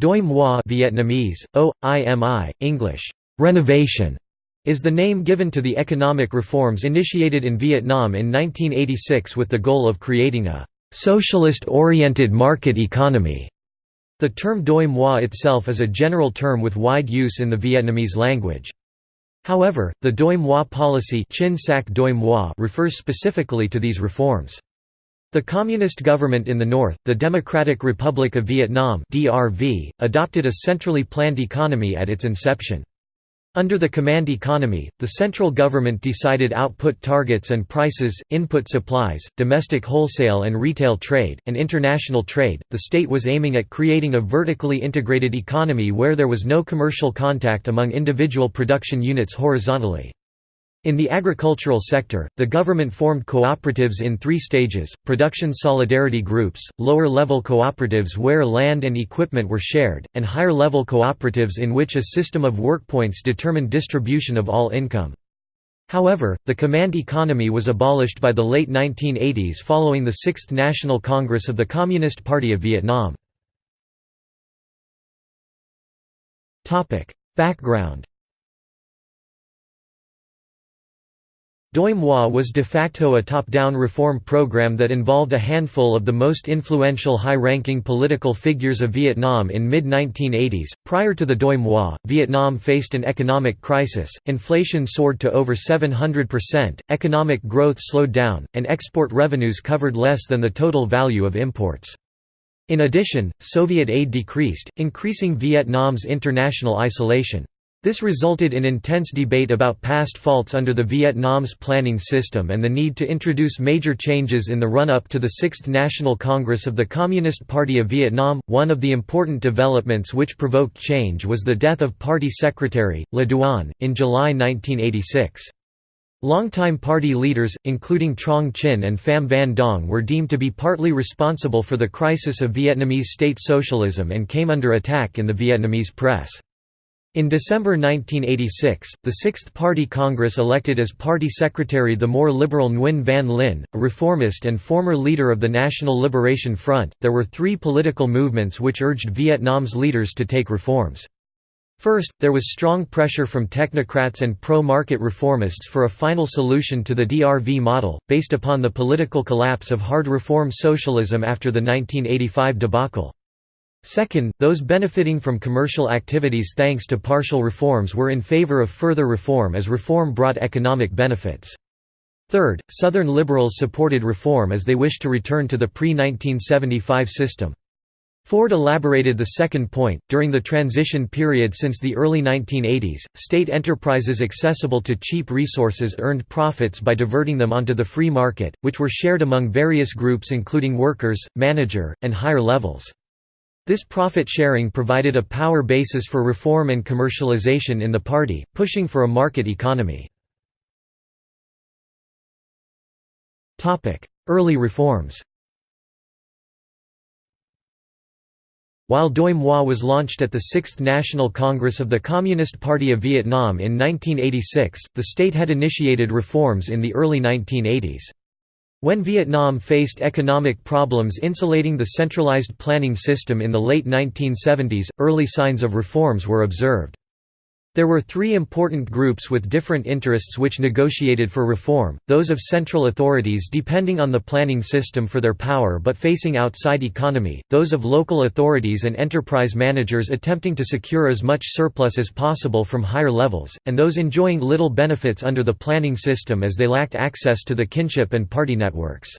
Doi Moi Vietnamese, O, IMI, English, renovation, is the name given to the economic reforms initiated in Vietnam in 1986 with the goal of creating a socialist-oriented market economy. The term Doi Moi itself is a general term with wide use in the Vietnamese language. However, the Doi Moi policy refers specifically to these reforms. The Communist government in the north, the Democratic Republic of Vietnam (DRV), adopted a centrally planned economy at its inception. Under the command economy, the central government decided output targets and prices, input supplies, domestic wholesale and retail trade, and international trade. The state was aiming at creating a vertically integrated economy where there was no commercial contact among individual production units horizontally. In the agricultural sector, the government formed cooperatives in three stages, production solidarity groups, lower-level cooperatives where land and equipment were shared, and higher-level cooperatives in which a system of workpoints determined distribution of all income. However, the command economy was abolished by the late 1980s following the Sixth National Congress of the Communist Party of Vietnam. Background Doi Moi was de facto a top-down reform program that involved a handful of the most influential high-ranking political figures of Vietnam in mid-1980s. Prior to the Doi Moi, Vietnam faced an economic crisis, inflation soared to over 700%, economic growth slowed down, and export revenues covered less than the total value of imports. In addition, Soviet aid decreased, increasing Vietnam's international isolation. This resulted in intense debate about past faults under the Vietnam's planning system and the need to introduce major changes in the run-up to the Sixth National Congress of the Communist Party of Vietnam. One of the important developments which provoked change was the death of party secretary, Le Duan, in July 1986. Longtime party leaders, including Truong Chinh and Pham Van Dong were deemed to be partly responsible for the crisis of Vietnamese state socialism and came under attack in the Vietnamese press. In December 1986, the Sixth Party Congress elected as party secretary the more liberal Nguyen Van Linh, a reformist and former leader of the National Liberation Front. There were three political movements which urged Vietnam's leaders to take reforms. First, there was strong pressure from technocrats and pro-market reformists for a final solution to the DRV model, based upon the political collapse of hard reform socialism after the 1985 debacle. Second, those benefiting from commercial activities thanks to partial reforms were in favor of further reform as reform brought economic benefits. Third, Southern liberals supported reform as they wished to return to the pre-1975 system. Fforde elaborated the second point. During the transition period since the early 1980s, state enterprises accessible to cheap resources earned profits by diverting them onto the free market, which were shared among various groups including workers, manager, and higher levels. This profit sharing provided a power basis for reform and commercialization in the party, pushing for a market economy. Early reforms While Doi Moi was launched at the Sixth National Congress of the Communist Party of Vietnam in 1986, the state had initiated reforms in the early 1980s. When Vietnam faced economic problems insulating the centralized planning system in the late 1970s, early signs of reforms were observed. There were three important groups with different interests which negotiated for reform, those of central authorities depending on the planning system for their power but facing outside economy, those of local authorities and enterprise managers attempting to secure as much surplus as possible from higher levels, and those enjoying little benefits under the planning system as they lacked access to the kinship and party networks.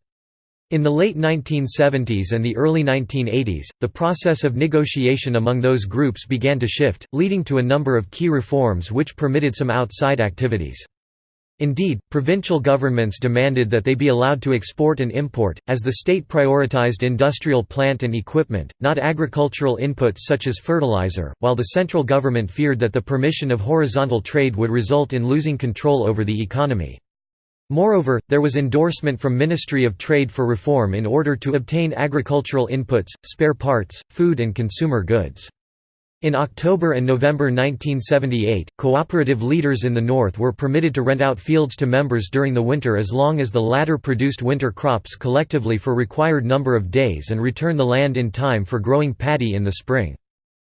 In the late 1970s and the early 1980s, the process of negotiation among those groups began to shift, leading to a number of key reforms which permitted some outside activities. Indeed, provincial governments demanded that they be allowed to export and import, as the state prioritized industrial plant and equipment, not agricultural inputs such as fertilizer, while the central government feared that the permission of horizontal trade would result in losing control over the economy. Moreover, there was endorsement from Ministry of Trade for reform in order to obtain agricultural inputs, spare parts, food and consumer goods. In October and November 1978, cooperative leaders in the north were permitted to rent out fields to members during the winter as long as the latter produced winter crops collectively for required number of days and return the land in time for growing paddy in the spring.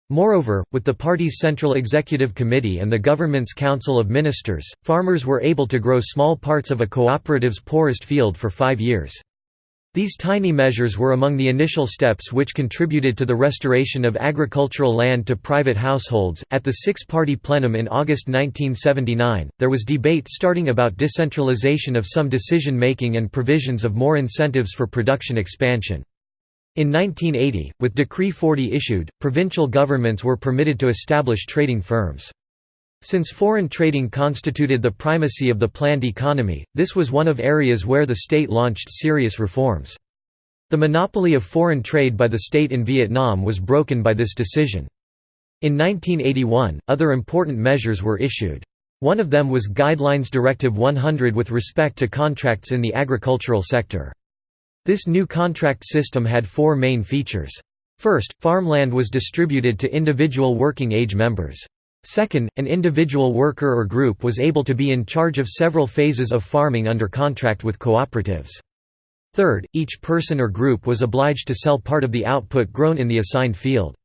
Moreover, with the party's Central Executive Committee and the government's Council of Ministers, farmers were able to grow small parts of a cooperative's poorest field for five years. These tiny measures were among the initial steps which contributed to the restoration of agricultural land to private households. At the six party plenum in August 1979, there was debate starting about decentralization of some decision making and provisions of more incentives for production expansion. In 1980, with Decree 40 issued, provincial governments were permitted to establish trading firms. Since foreign trading constituted the primacy of the planned economy, this was one of areas where the state launched serious reforms. The monopoly of foreign trade by the state in Vietnam was broken by this decision. In 1981, other important measures were issued. One of them was Guidelines Directive 100 with respect to contracts in the agricultural sector. This new contract system had four main features. First, farmland was distributed to individual working age members. Second, an individual worker or group was able to be in charge of several phases of farming under contract with cooperatives. Third, each person or group was obliged to sell part of the output grown in the assigned field.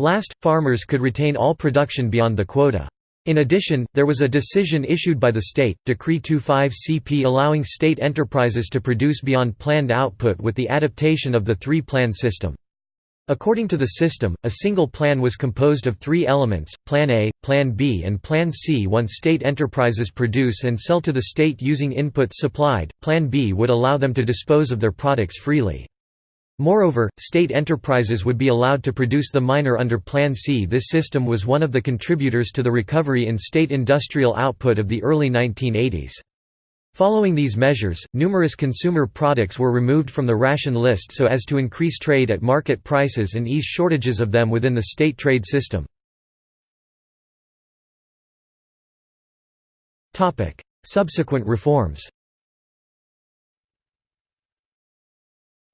Last, farmers could retain all production beyond the quota. In addition, there was a decision issued by the state, Decree 25-CP allowing state enterprises to produce beyond planned output with the adaptation of the three-plan system. According to the system, a single plan was composed of three elements, Plan A, Plan B and Plan C. Once state enterprises produce and sell to the state using inputs supplied, Plan B would allow them to dispose of their products freely. Moreover, state enterprises would be allowed to produce the minor under Plan C. This system was one of the contributors to the recovery in state industrial output of the early 1980s. Following these measures, numerous consumer products were removed from the ration list so as to increase trade at market prices and ease shortages of them within the state trade system. Subsequent reforms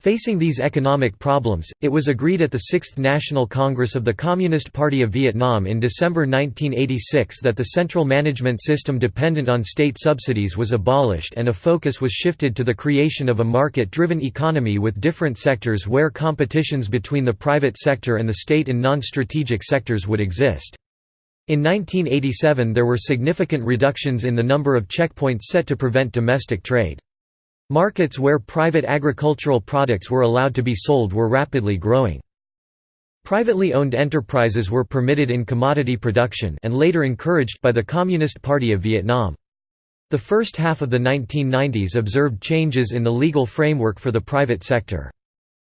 Facing these economic problems, it was agreed at the Sixth National Congress of the Communist Party of Vietnam in December 1986 that the central management system dependent on state subsidies was abolished and a focus was shifted to the creation of a market-driven economy with different sectors where competitions between the private sector and the state in non-strategic sectors would exist. In 1987 there were significant reductions in the number of checkpoints set to prevent domestic trade. Markets where private agricultural products were allowed to be sold were rapidly growing. Privately owned enterprises were permitted in commodity production and later encouraged by the Communist Party of Vietnam. The first half of the 1990s observed changes in the legal framework for the private sector.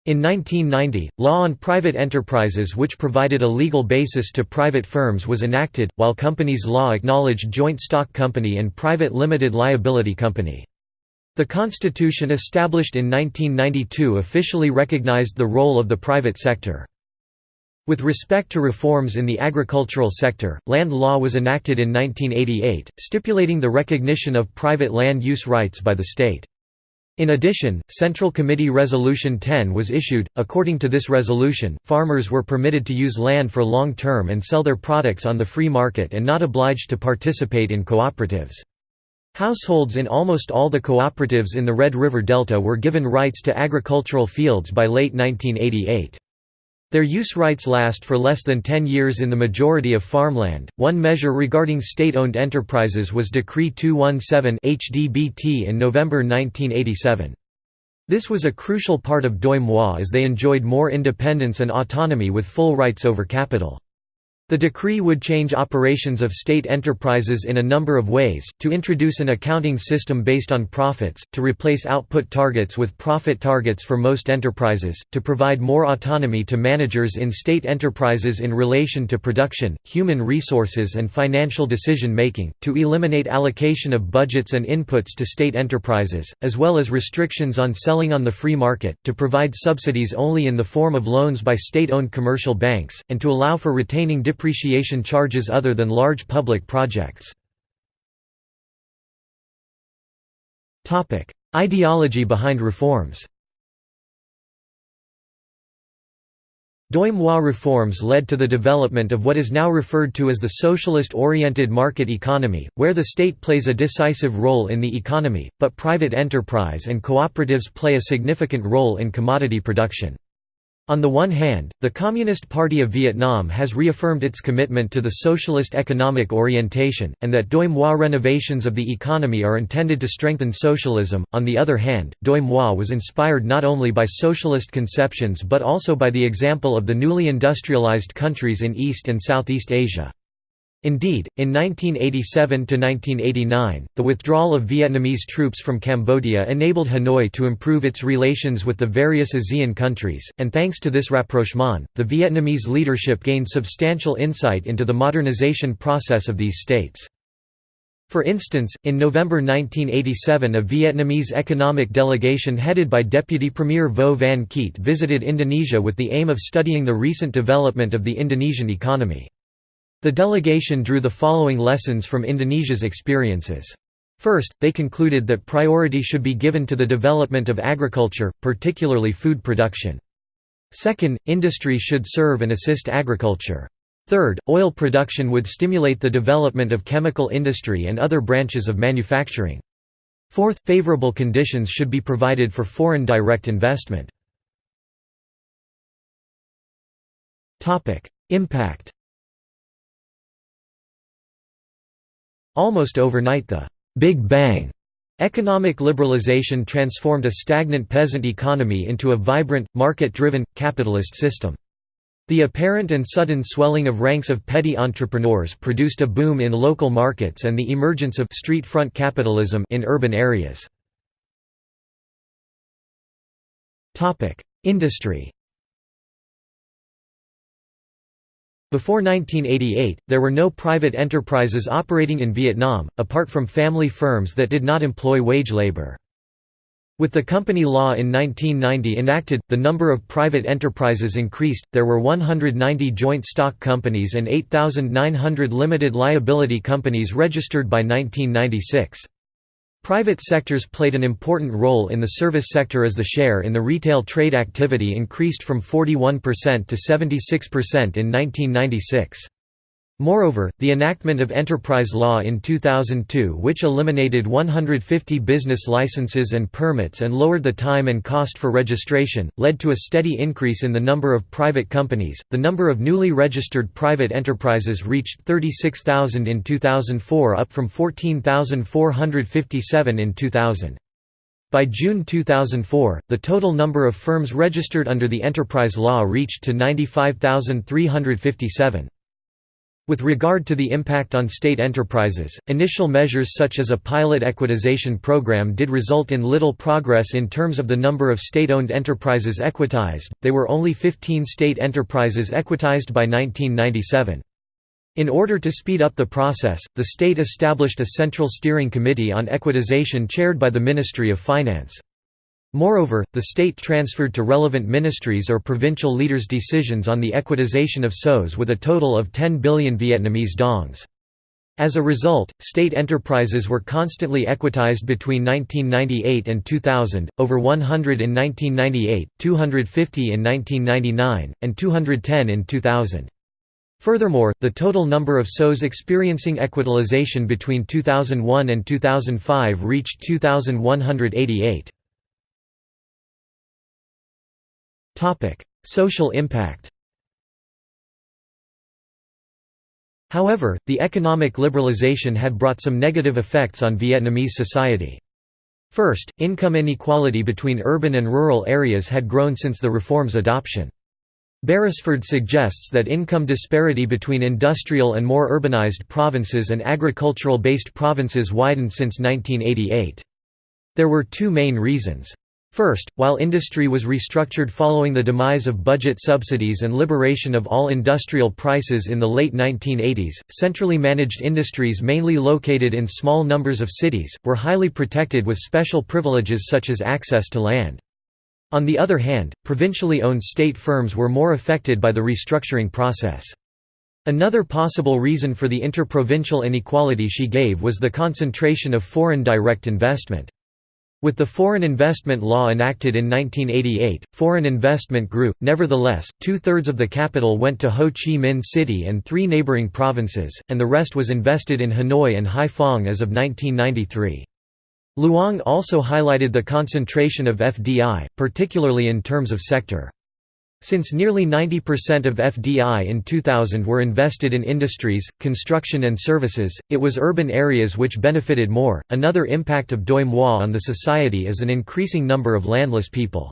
In 1990, law on private enterprises which provided a legal basis to private firms was enacted, while companies law acknowledged joint stock company and private limited liability company. The Constitution established in 1992 officially recognized the role of the private sector. With respect to reforms in the agricultural sector, land law was enacted in 1988, stipulating the recognition of private land use rights by the state. In addition, Central Committee Resolution 10 was issued. According to this resolution, farmers were permitted to use land for long term and sell their products on the free market and not obliged to participate in cooperatives. Households in almost all the cooperatives in the Red River Delta were given rights to agricultural fields by late 1988. Their use rights last for less than 10 years in the majority of farmland. One measure regarding state owned enterprises was Decree 217 HDBT in November 1987. This was a crucial part of Doi Moi as they enjoyed more independence and autonomy with full rights over capital. The decree would change operations of state enterprises in a number of ways, to introduce an accounting system based on profits, to replace output targets with profit targets for most enterprises, to provide more autonomy to managers in state enterprises in relation to production, human resources and financial decision-making, to eliminate allocation of budgets and inputs to state enterprises, as well as restrictions on selling on the free market, to provide subsidies only in the form of loans by state-owned commercial banks, and to allow for retaining depreciation charges other than large public projects. Ideology behind reforms Doi Moi reforms led to the development of what is now referred to as the socialist-oriented market economy, where the state plays a decisive role in the economy, but private enterprise and cooperatives play a significant role in commodity production. On the one hand, the Communist Party of Vietnam has reaffirmed its commitment to the socialist economic orientation, and that Doi Moi renovations of the economy are intended to strengthen socialism. On the other hand, Doi Moi was inspired not only by socialist conceptions but also by the example of the newly industrialized countries in East and Southeast Asia. Indeed, in 1987–1989, the withdrawal of Vietnamese troops from Cambodia enabled Hanoi to improve its relations with the various ASEAN countries, and thanks to this rapprochement, the Vietnamese leadership gained substantial insight into the modernization process of these states. For instance, in November 1987 a Vietnamese economic delegation headed by Deputy Premier Vo Van Kiet visited Indonesia with the aim of studying the recent development of the Indonesian economy. The delegation drew the following lessons from Indonesia's experiences. First, they concluded that priority should be given to the development of agriculture, particularly food production. Second, industry should serve and assist agriculture. Third, oil production would stimulate the development of chemical industry and other branches of manufacturing. Fourth, favorable conditions should be provided for foreign direct investment. Impact Almost overnight the «Big Bang» economic liberalization transformed a stagnant peasant economy into a vibrant, market-driven, capitalist system. The apparent and sudden swelling of ranks of petty entrepreneurs produced a boom in local markets and the emergence of street front capitalism in urban areas. Industry Before 1988, there were no private enterprises operating in Vietnam, apart from family firms that did not employ wage labor. With the company law in 1990 enacted, the number of private enterprises increased, there were 190 joint stock companies and 8,900 limited liability companies registered by 1996. Private sectors played an important role in the service sector as the share in the retail trade activity increased from 41% to 76% in 1996. Moreover, the enactment of enterprise law in 2002 which eliminated 150 business licenses and permits and lowered the time and cost for registration, led to a steady increase in the number of private companies. The number of newly registered private enterprises reached 36,000 in 2004 up from 14,457 in 2000. By June 2004, the total number of firms registered under the enterprise law reached to 95,357. With regard to the impact on state enterprises, initial measures such as a pilot equitization program did result in little progress in terms of the number of state-owned enterprises equitized, they were only 15 state enterprises equitized by 1997. In order to speed up the process, the state established a central steering committee on equitization chaired by the Ministry of Finance. Moreover, the state transferred to relevant ministries or provincial leaders decisions on the equitization of SOs with a total of 10 billion Vietnamese dongs. As a result, state enterprises were constantly equitized between 1998 and 2000, over 100 in 1998, 250 in 1999, and 210 in 2000. Furthermore, the total number of SOs experiencing equitalization between 2001 and 2005 reached 2,188. Social impact However, the economic liberalization had brought some negative effects on Vietnamese society. First, income inequality between urban and rural areas had grown since the reform's adoption. Beresford suggests that income disparity between industrial and more urbanized provinces and agricultural-based provinces widened since 1988. There were two main reasons. First, while industry was restructured following the demise of budget subsidies and liberation of all industrial prices in the late 1980s, centrally managed industries mainly located in small numbers of cities, were highly protected with special privileges such as access to land. On the other hand, provincially owned state firms were more affected by the restructuring process. Another possible reason for the interprovincial inequality she gave was the concentration of foreign direct investment. With the Foreign Investment Law enacted in 1988, foreign investment grew, nevertheless, two-thirds of the capital went to Ho Chi Minh City and three neighboring provinces, and the rest was invested in Hanoi and Haiphong as of 1993. Luong also highlighted the concentration of FDI, particularly in terms of sector. Since nearly 90% of FDI in 2000 were invested in industries, construction, and services, it was urban areas which benefited more. Another impact of Doi Moi on the society is an increasing number of landless people.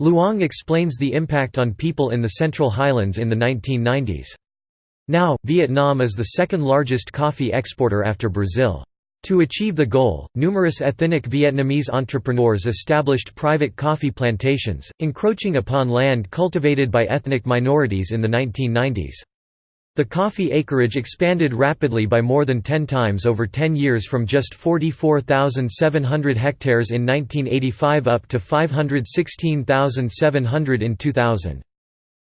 Luong explains the impact on people in the Central Highlands in the 1990s. Now, Vietnam is the second largest coffee exporter after Brazil. To achieve the goal, numerous ethnic Vietnamese entrepreneurs established private coffee plantations, encroaching upon land cultivated by ethnic minorities in the 1990s. The coffee acreage expanded rapidly by more than 10 times over 10 years from just 44,700 hectares in 1985 up to 516,700 in 2000.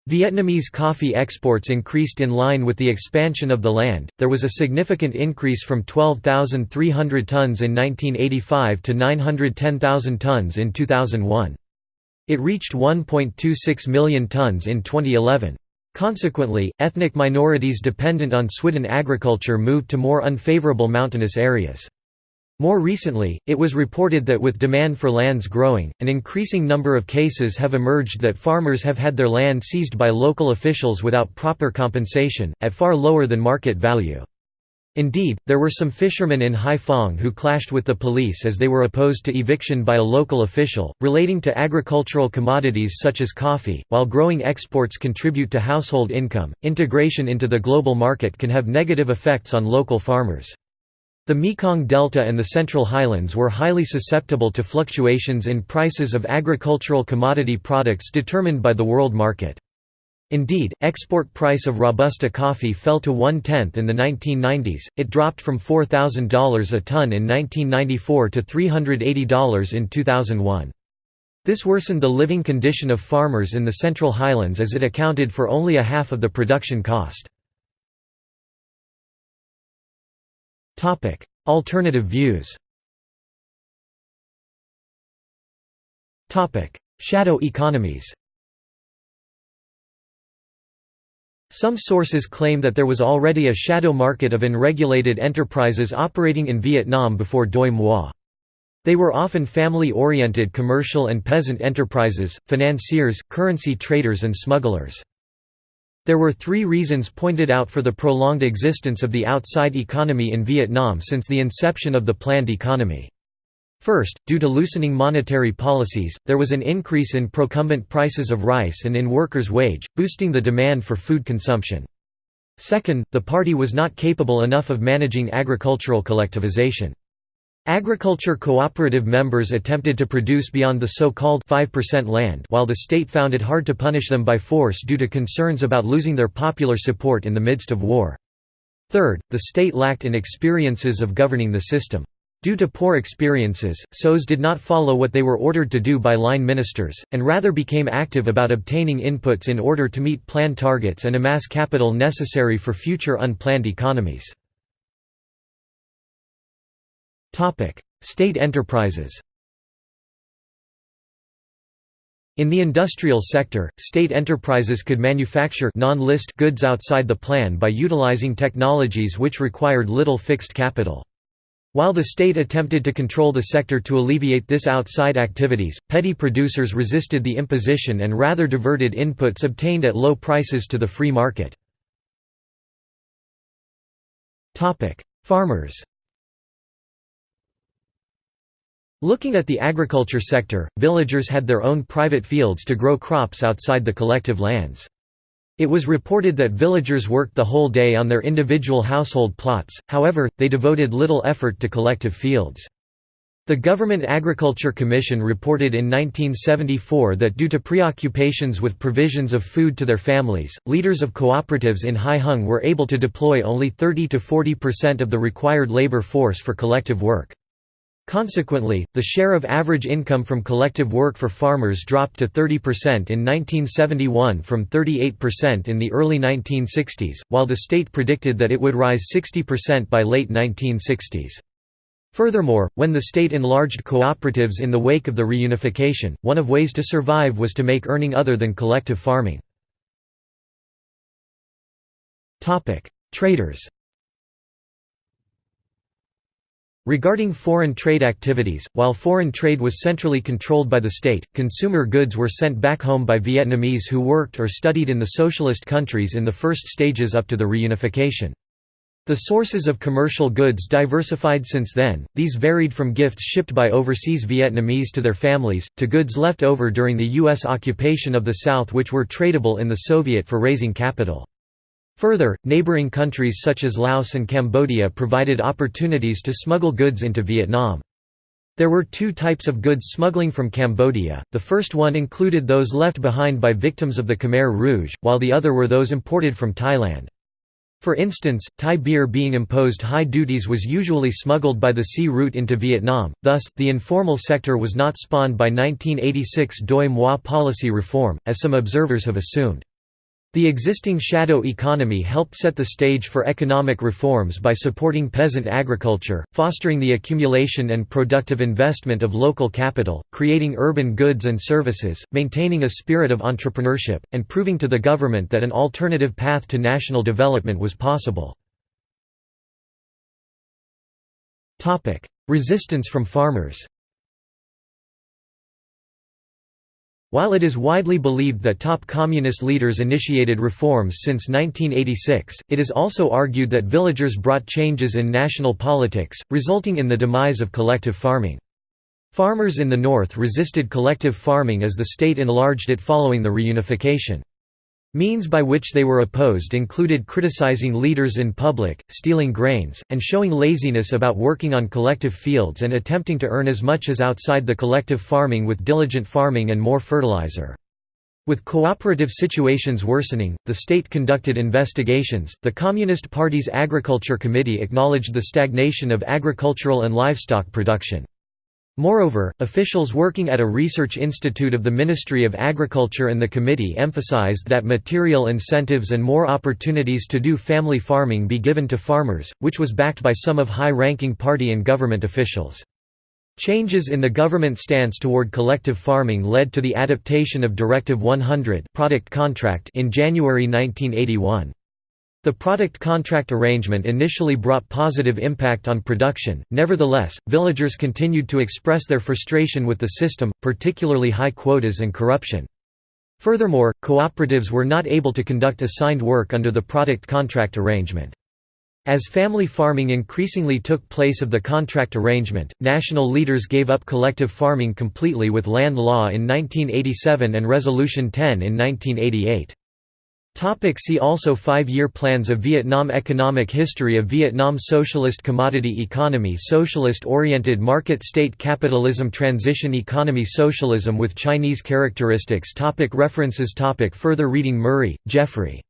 Vietnamese coffee exports increased in line with the expansion of the land. There was a significant increase from 12,300 tons in 1985 to 910,000 tons in 2001. It reached 1.26 million tons in 2011. Consequently, ethnic minorities dependent on swidden agriculture moved to more unfavorable mountainous areas. More recently, it was reported that with demand for lands growing, an increasing number of cases have emerged that farmers have had their land seized by local officials without proper compensation, at far lower than market value. Indeed, there were some fishermen in Haiphong who clashed with the police as they were opposed to eviction by a local official. Relating to agricultural commodities such as coffee, while growing exports contribute to household income, integration into the global market can have negative effects on local farmers. The Mekong Delta and the Central Highlands were highly susceptible to fluctuations in prices of agricultural commodity products determined by the world market. Indeed, export price of Robusta coffee fell to one-tenth in the 1990s, it dropped from $4,000 a ton in 1994 to $380 in 2001. This worsened the living condition of farmers in the Central Highlands as it accounted for only a half of the production cost. Alternative views Shadow economies Some sources claim that there was already a shadow market of unregulated enterprises operating in Vietnam before Doi Moi. They were often family-oriented commercial and peasant enterprises, financiers, currency traders and smugglers. There were three reasons pointed out for the prolonged existence of the outside economy in Vietnam since the inception of the planned economy. First, due to loosening monetary policies, there was an increase in procumbent prices of rice and in workers' wage, boosting the demand for food consumption. Second, the party was not capable enough of managing agricultural collectivization. Agriculture cooperative members attempted to produce beyond the so-called 5% land while the state found it hard to punish them by force due to concerns about losing their popular support in the midst of war. Third, the state lacked in experiences of governing the system. Due to poor experiences, SOEs did not follow what they were ordered to do by line ministers, and rather became active about obtaining inputs in order to meet planned targets and amass capital necessary for future unplanned economies. State enterprises In the industrial sector, state enterprises could manufacture non-list goods outside the plan by utilizing technologies which required little fixed capital. While the state attempted to control the sector to alleviate this outside activities, petty producers resisted the imposition and rather diverted inputs obtained at low prices to the free market. Farmers Looking at the agriculture sector, villagers had their own private fields to grow crops outside the collective lands. It was reported that villagers worked the whole day on their individual household plots, however, they devoted little effort to collective fields. The Government Agriculture Commission reported in 1974 that due to preoccupations with provisions of food to their families, leaders of cooperatives in Hai Hung were able to deploy only 30–40% of the required labor force for collective work. Consequently, the share of average income from collective work for farmers dropped to 30% in 1971 from 38% in the early 1960s, while the state predicted that it would rise 60% by late 1960s. Furthermore, when the state enlarged cooperatives in the wake of the reunification, one of ways to survive was to make earning other than collective farming. Traders Regarding foreign trade activities, while foreign trade was centrally controlled by the state, consumer goods were sent back home by Vietnamese who worked or studied in the socialist countries in the first stages up to the reunification. The sources of commercial goods diversified since then, these varied from gifts shipped by overseas Vietnamese to their families, to goods left over during the U.S. occupation of the South which were tradable in the Soviet for raising capital. Further, neighboring countries such as Laos and Cambodia provided opportunities to smuggle goods into Vietnam. There were two types of goods smuggling from Cambodia, the first one included those left behind by victims of the Khmer Rouge, while the other were those imported from Thailand. For instance, Thai beer being imposed high duties was usually smuggled by the sea route into Vietnam, thus, the informal sector was not spawned by 1986 Doi Moi policy reform, as some observers have assumed. The existing shadow economy helped set the stage for economic reforms by supporting peasant agriculture, fostering the accumulation and productive investment of local capital, creating urban goods and services, maintaining a spirit of entrepreneurship, and proving to the government that an alternative path to national development was possible. Resistance from farmers While it is widely believed that top communist leaders initiated reforms since 1986, it is also argued that villagers brought changes in national politics, resulting in the demise of collective farming. Farmers in the north resisted collective farming as the state enlarged it following the reunification. Means by which they were opposed included criticizing leaders in public, stealing grains, and showing laziness about working on collective fields and attempting to earn as much as outside the collective farming with diligent farming and more fertilizer. With cooperative situations worsening, the state conducted investigations. The Communist Party's Agriculture Committee acknowledged the stagnation of agricultural and livestock production. Moreover, officials working at a research institute of the Ministry of Agriculture and the committee emphasized that material incentives and more opportunities to do family farming be given to farmers, which was backed by some of high-ranking party and government officials. Changes in the government stance toward collective farming led to the adaptation of Directive 100 product contract in January 1981. The product contract arrangement initially brought positive impact on production, nevertheless, villagers continued to express their frustration with the system, particularly high quotas and corruption. Furthermore, cooperatives were not able to conduct assigned work under the product contract arrangement. As family farming increasingly took place of the contract arrangement, national leaders gave up collective farming completely with land law in 1987 and Resolution 10 in 1988. Topic see also Five-year plans of Vietnam Economic history of Vietnam Socialist commodity economy Socialist-oriented market state capitalism Transition economy Socialism with Chinese characteristics topic References topic Further reading Murray, Jeffrey.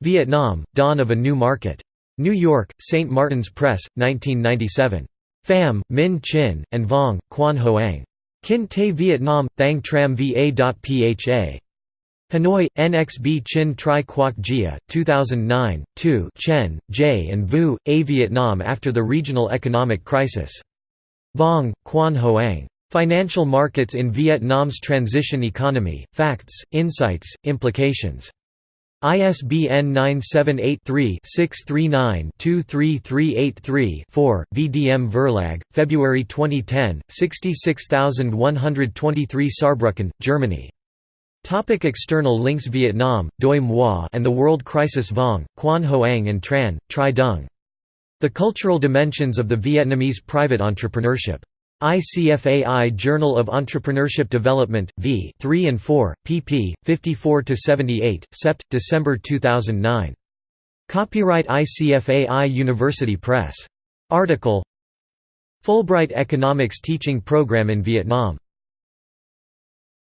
Vietnam, Dawn of a New Market. New York, St. Martin's Press, 1997. Pham, Minh Chinh, and Vuong, Quan Hoang. Kinh Tế Vietnam, Thang Tram Va.Pha. Hanoi, NXB Chinh Tri Quoc Gia, 2009, 2 Chen, J. and Vu, A Vietnam after the regional economic crisis. Vuong, Quan Hoang. Financial Markets in Vietnam's Transition Economy, Facts, Insights, Implications. ISBN 978-3-639-23383-4, VDM Verlag, February 2010, 66123 Saarbrücken, Germany. Topic external links Vietnam, Doi Moi and the World Crisis Vuong, Quan Hoang and Tran, Tri Dung. The Cultural Dimensions of the Vietnamese Private Entrepreneurship. ICFAI Journal of Entrepreneurship Development, v. 3 and 4, pp. 54–78, Sept. December 2009. Copyright ICFAI University Press. Article Fulbright Economics Teaching Program in Vietnam